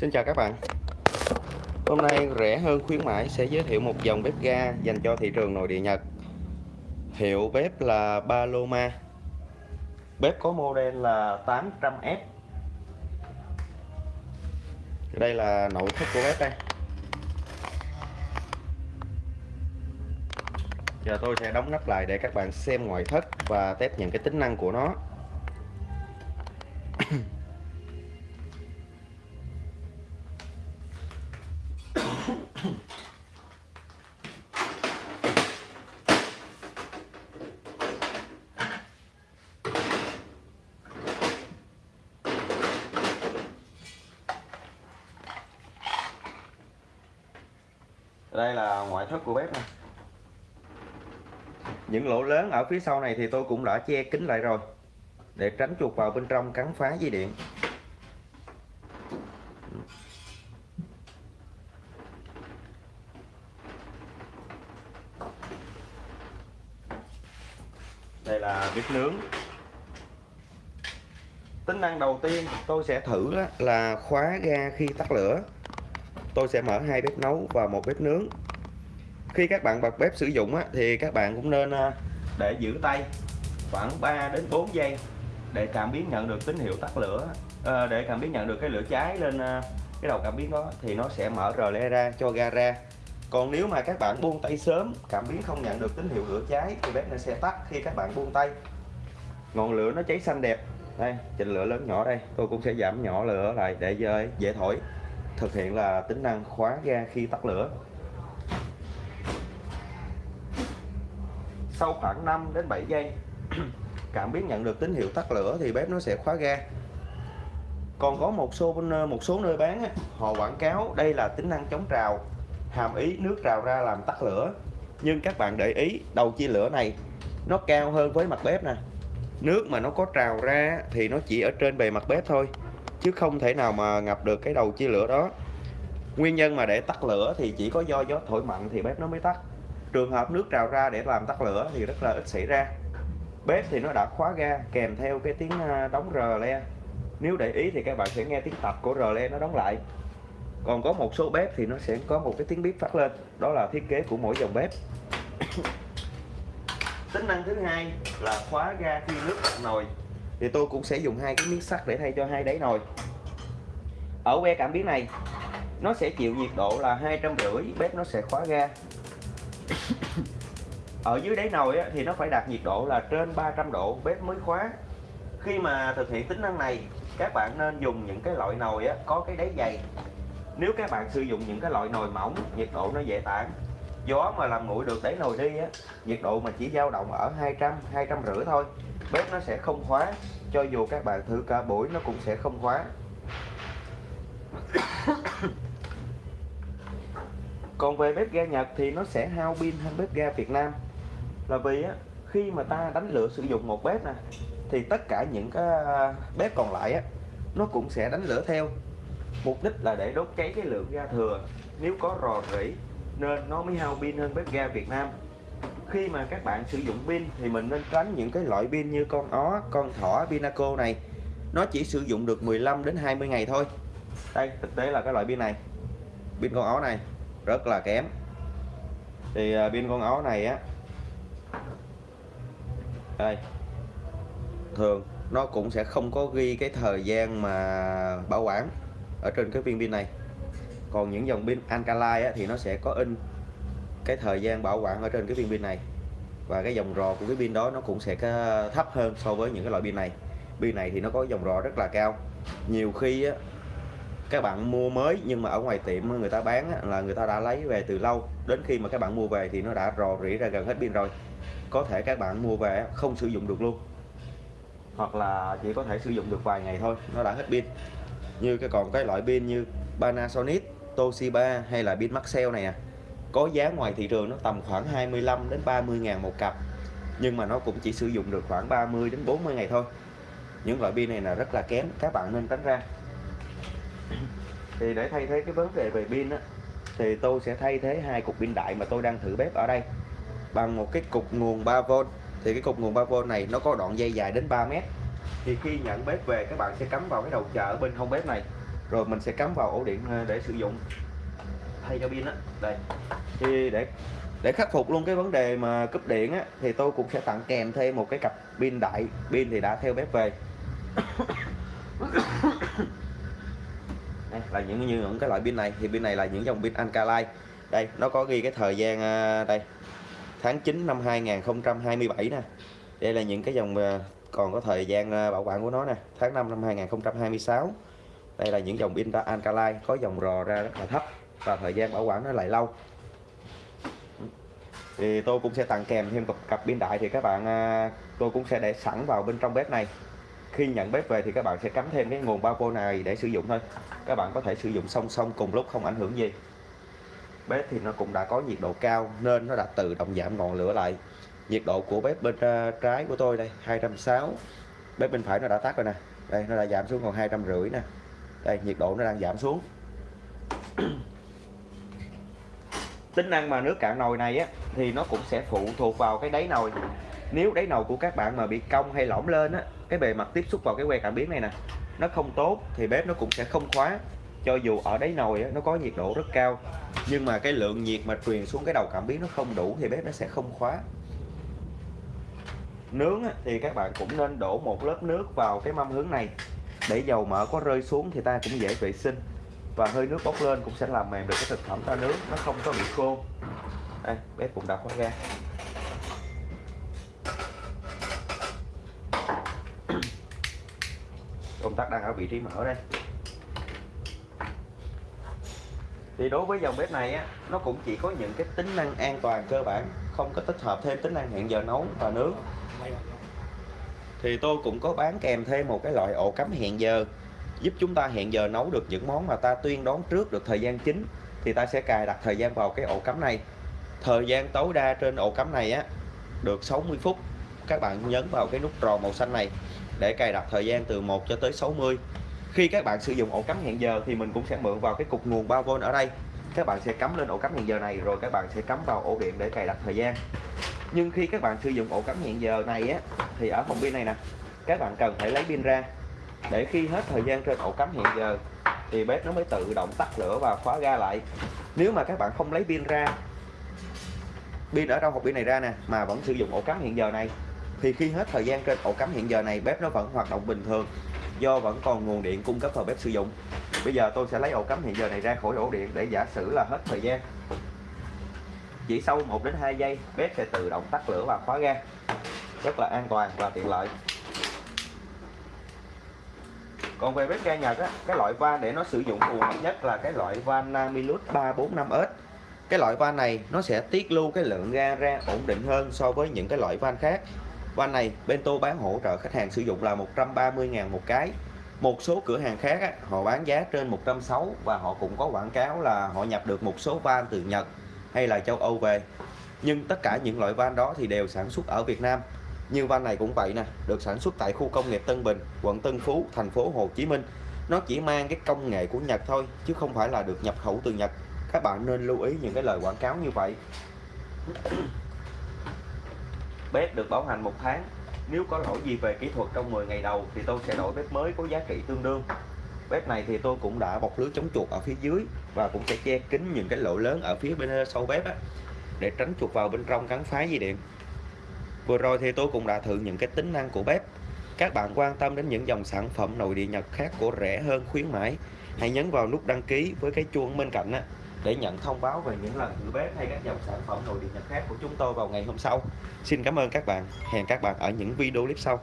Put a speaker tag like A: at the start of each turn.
A: Xin chào các bạn. Hôm nay rẻ hơn khuyến mãi sẽ giới thiệu một dòng bếp ga dành cho thị trường nội địa Nhật. Hiệu bếp là Paloma. Bếp có model là 800F Đây là nội thất của bếp đây. Giờ tôi sẽ đóng nắp lại để các bạn xem ngoại thất và test những cái tính năng của nó. Đây là ngoại thất của bếp này những lỗ lớn ở phía sau này thì tôi cũng đã che kín lại rồi để tránh chuột vào bên trong cắn phá dây điện. Đây là bếp nướng. Tính năng đầu tiên tôi sẽ thử là khóa ga khi tắt lửa tôi sẽ mở hai bếp nấu và một bếp nướng. Khi các bạn bật bếp sử dụng á thì các bạn cũng nên à, để giữ tay khoảng 3 đến 4 giây để cảm biến nhận được tín hiệu tắt lửa. À, để cảm biến nhận được cái lửa cháy lên à, cái đầu cảm biến đó thì nó sẽ mở rờ le ra cho ga ra. Còn nếu mà các bạn buông tay sớm cảm biến không nhận được tín hiệu lửa cháy thì bếp nó sẽ tắt khi các bạn buông tay. Ngọn lửa nó cháy xanh đẹp. Đây chỉnh lửa lớn nhỏ đây. Tôi cũng sẽ giảm nhỏ lửa lại để ờ, dễ thổi thực hiện là tính năng khóa ga khi tắt lửa. Sau khoảng 5 đến 7 giây, cảm biến nhận được tín hiệu tắt lửa thì bếp nó sẽ khóa ga. Còn có một số một số nơi bán họ quảng cáo đây là tính năng chống trào, hàm ý nước trào ra làm tắt lửa. Nhưng các bạn để ý, đầu chia lửa này nó cao hơn với mặt bếp nè. Nước mà nó có trào ra thì nó chỉ ở trên bề mặt bếp thôi chứ không thể nào mà ngập được cái đầu chia lửa đó. Nguyên nhân mà để tắt lửa thì chỉ có do gió thổi mạnh thì bếp nó mới tắt. Trường hợp nước trào ra để làm tắt lửa thì rất là ít xảy ra. Bếp thì nó đã khóa ga, kèm theo cái tiếng à, đóng rờ le. Nếu để ý thì các bạn sẽ nghe tiếng tập của rờ le nó đóng lại. Còn có một số bếp thì nó sẽ có một cái tiếng bếp phát lên. Đó là thiết kế của mỗi dòng bếp. Tính năng thứ hai là khóa ga khi nước nồi thì tôi cũng sẽ dùng hai cái miếng sắt để thay cho hai đáy nồi. Ở que cảm biến này nó sẽ chịu nhiệt độ là hai trăm rưỡi bếp nó sẽ khóa ga. Ở dưới đáy nồi á, thì nó phải đạt nhiệt độ là trên 300 độ bếp mới khóa. Khi mà thực hiện tính năng này các bạn nên dùng những cái loại nồi á, có cái đáy dày. Nếu các bạn sử dụng những cái loại nồi mỏng nhiệt độ nó dễ tản. Gió mà làm nguội được đáy nồi đi á nhiệt độ mà chỉ dao động ở 200 200 rưỡi thôi bếp nó sẽ không khóa cho dù các bạn thử cả buổi nó cũng sẽ không khóa. Còn về bếp ga Nhật thì nó sẽ hao pin hơn bếp ga Việt Nam. Là vì á, khi mà ta đánh lửa sử dụng một bếp nè thì tất cả những cái à, bếp còn lại á nó cũng sẽ đánh lửa theo. Mục đích là để đốt cháy cái lượng ga thừa. Nếu có rò rỉ nên nó mới hao pin hơn bếp ga Việt Nam khi mà các bạn sử dụng pin thì mình nên tránh những cái loại pin như con ó con thỏ pinaco này. Nó chỉ sử dụng được 15 đến 20 ngày thôi. Đây thực tế là cái loại pin này pin con ó này rất là kém. Thì à, pin con ó này á đây thường nó cũng sẽ không có ghi cái thời gian mà bảo quản ở trên cái viên pin này. Còn những dòng pin alkaline á, thì nó sẽ có in cái thời gian bảo quản ở trên cái viên pin này. Và cái dòng rò của cái pin đó nó cũng sẽ thấp hơn so với những cái loại pin này. Pin này thì nó có dòng rò rất là cao. Nhiều khi á, các bạn mua mới nhưng mà ở ngoài tiệm người ta bán á, là người ta đã lấy về từ lâu. Đến khi mà các bạn mua về thì nó đã rò rỉ ra gần hết pin rồi. Có thể các bạn mua về không sử dụng được luôn. Hoặc là chỉ có thể sử dụng được vài ngày thôi nó đã hết pin. Như cái còn cái loại pin như Panasonic Toshiba hay là pin Maxell này à có giá ngoài thị trường nó tầm khoảng 25 đến 30 ngàn một cặp. Nhưng mà nó cũng chỉ sử dụng được khoảng 30 đến 40 ngày thôi. Những loại pin này là rất là kém, các bạn nên tránh ra. Thì để thay thế cái vấn đề về pin á, thì tôi sẽ thay thế hai cục pin đại mà tôi đang thử bếp ở đây. Bằng một cái cục nguồn 3V thì cái cục nguồn 3V này nó có đoạn dây dài đến 3 mét. Thì khi nhận bếp về, các bạn sẽ cắm vào cái đầu chờ bên hông bếp này. Rồi mình sẽ cắm vào ổ điện ờ, để sử dụng thay cho pin á. Đây. Thì để để khắc phục luôn cái vấn đề mà cúp điện á, thì tôi cũng sẽ tặng kèm thêm một cái cặp pin đại. Pin thì đã theo bếp về. Đây, là những như những cái loại pin này. Thì pin này là những dòng pin Alkaline. Đây, nó có ghi cái thời gian à, đây, tháng 9 năm 2027 nè. Đây là những cái dòng à, còn có thời gian à, bảo quản của nó nè. Tháng 5 năm 2026 đây là những dòng pin Alkaline, có dòng rò ra rất là thấp và thời gian bảo quản nó lại lâu. Thì tôi cũng sẽ tặng kèm thêm cặp, cặp pin đại thì các bạn à, tôi cũng sẽ để sẵn vào bên trong bếp này. Khi nhận bếp về thì các bạn sẽ cắm thêm cái nguồn 3V này để sử dụng thôi. Các bạn có thể sử dụng song song cùng lúc không ảnh hưởng gì. Bếp thì nó cũng đã có nhiệt độ cao nên nó đã tự động giảm ngọn lửa lại. Nhiệt độ của bếp bên à, trái của tôi đây 260 bếp bên phải nó đã tắt rồi nè. Đây nó đã giảm xuống còn hai trăm rưỡi nè. Đây nhiệt độ nó đang giảm xuống tính năng mà nước cạn nồi này á thì nó cũng sẽ phụ thuộc vào cái đáy nồi. Nếu đáy nồi của các bạn mà bị cong hay lõm lên á cái bề mặt tiếp xúc vào cái que cảm biến này nè nó không tốt thì bếp nó cũng sẽ không khóa. Cho dù ở đáy nồi á, nó có nhiệt độ rất cao nhưng mà cái lượng nhiệt mà truyền xuống cái đầu cảm biến nó không đủ thì bếp nó sẽ không khóa. Nướng á, thì các bạn cũng nên đổ một lớp nước vào cái mâm hướng này. Để dầu mỡ có rơi xuống thì ta cũng dễ vệ sinh và hơi nước bốc lên cũng sẽ làm mềm được cái thực phẩm ta nướng nó không có bị khô. Đây, bếp cũng đã khóa ra công tắc đang ở vị trí mở đây. Thì đối với dòng bếp này á, nó cũng chỉ có những cái tính năng an toàn cơ bản, không có tích hợp thêm tính năng hẹn giờ nấu và nướng thì tôi cũng có bán kèm thêm một cái loại ổ cắm hẹn giờ giúp chúng ta hẹn giờ nấu được những món mà ta tuyên đoán trước được thời gian chính, thì ta sẽ cài đặt thời gian vào cái ổ cắm này. Thời gian tối đa trên ổ cắm này á, được 60 phút. Các bạn nhấn vào cái nút tròn màu xanh này để cài đặt thời gian từ 1 cho tới 60 khi các bạn sử dụng ổ cắm hẹn giờ thì mình cũng sẽ mượn vào cái cục nguồn 3V ở đây. Các bạn sẽ cắm lên ổ cắm hẹn giờ này, rồi các bạn sẽ cắm vào ổ điện để cài đặt thời gian. Nhưng khi các bạn sử dụng ổ cắm hẹn giờ này á, thì ở phòng pin này nè, các bạn cần phải lấy pin ra để khi hết thời gian trên ổ cắm hiện giờ, thì bếp nó mới tự động tắt lửa và khóa ga lại. Nếu mà các bạn không lấy pin ra, pin ở trong hộp pin này ra nè, mà vẫn sử dụng ổ cắm hiện giờ này, thì khi hết thời gian trên ổ cắm hiện giờ này, bếp nó vẫn hoạt động bình thường, do vẫn còn nguồn điện cung cấp vào bếp sử dụng. Bây giờ tôi sẽ lấy ổ cắm hiện giờ này ra khỏi ổ điện để giả sử là hết thời gian. Chỉ sau 1 đến 2 giây, bếp sẽ tự động tắt lửa và khóa ga. Rất là an toàn và tiện lợi còn về bếp ga Nhật á, cái loại van để nó sử dụng phù hợp nhất là cái loại van Namilus 345S cái loại van này nó sẽ tiết lưu cái lượng ga ra ổn định hơn so với những cái loại van khác. Van này bên tôi bán hỗ trợ khách hàng sử dụng là 130.000 một cái. Một số cửa hàng khác á, họ bán giá trên 160 và họ cũng có quảng cáo là họ nhập được một số van từ Nhật hay là châu Âu về. Nhưng tất cả những loại van đó thì đều sản xuất ở Việt Nam như van này cũng vậy nè được sản xuất tại khu công nghiệp Tân Bình quận Tân Phú thành phố Hồ Chí Minh. Nó chỉ mang cái công nghệ của Nhật thôi chứ không phải là được nhập khẩu từ Nhật. Các bạn nên lưu ý những cái lời quảng cáo như vậy. Bếp được bảo hành một tháng. Nếu có lỗi gì về kỹ thuật trong 10 ngày đầu thì tôi sẽ đổi bếp mới có giá trị tương đương. Bếp này thì tôi cũng đã bọc lưới chống chuột ở phía dưới và cũng sẽ che kín những cái lỗ lớn ở phía bên sau bếp á, để tránh chuột vào bên trong cắn phá dây điện vừa rồi thì tôi cũng đã thử những cái tính năng của bếp các bạn quan tâm đến những dòng sản phẩm nội địa Nhật khác của rẻ hơn khuyến mãi hãy nhấn vào nút đăng ký với cái chuông bên cạnh á, để nhận thông báo về những lần thử bếp hay các dòng sản phẩm nội địa Nhật khác của chúng tôi vào ngày hôm sau. Xin cảm ơn các bạn. Hẹn các bạn ở những video clip sau.